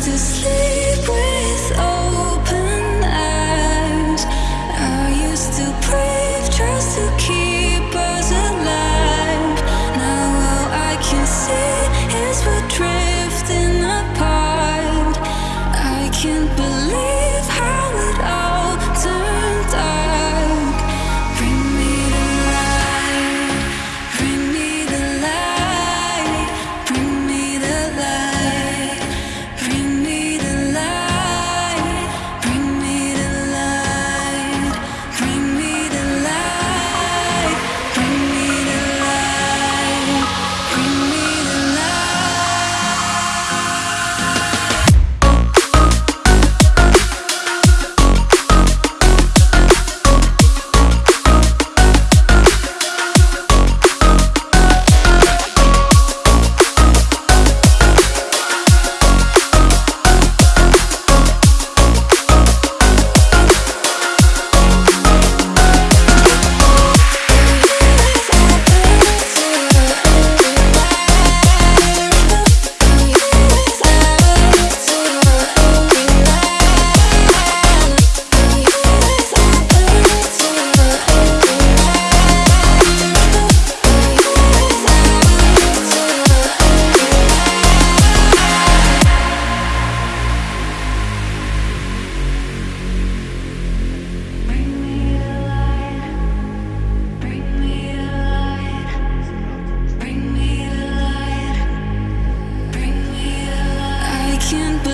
to sleep with can't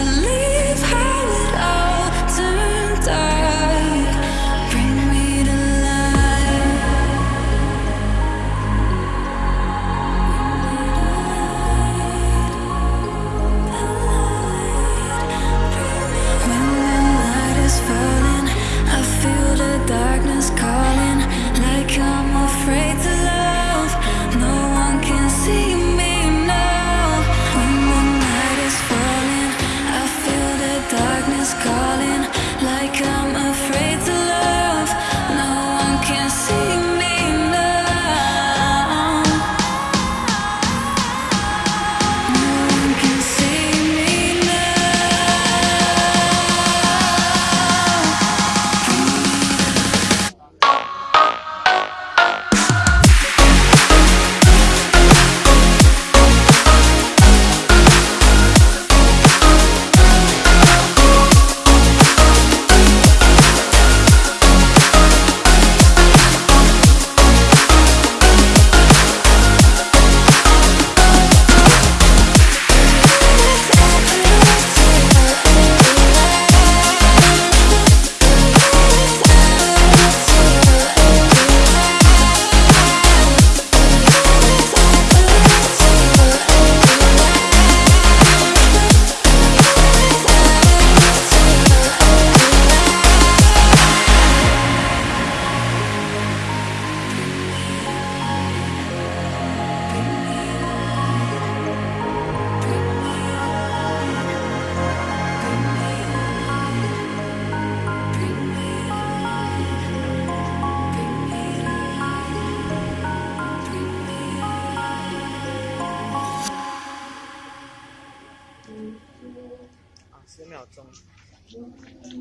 óculos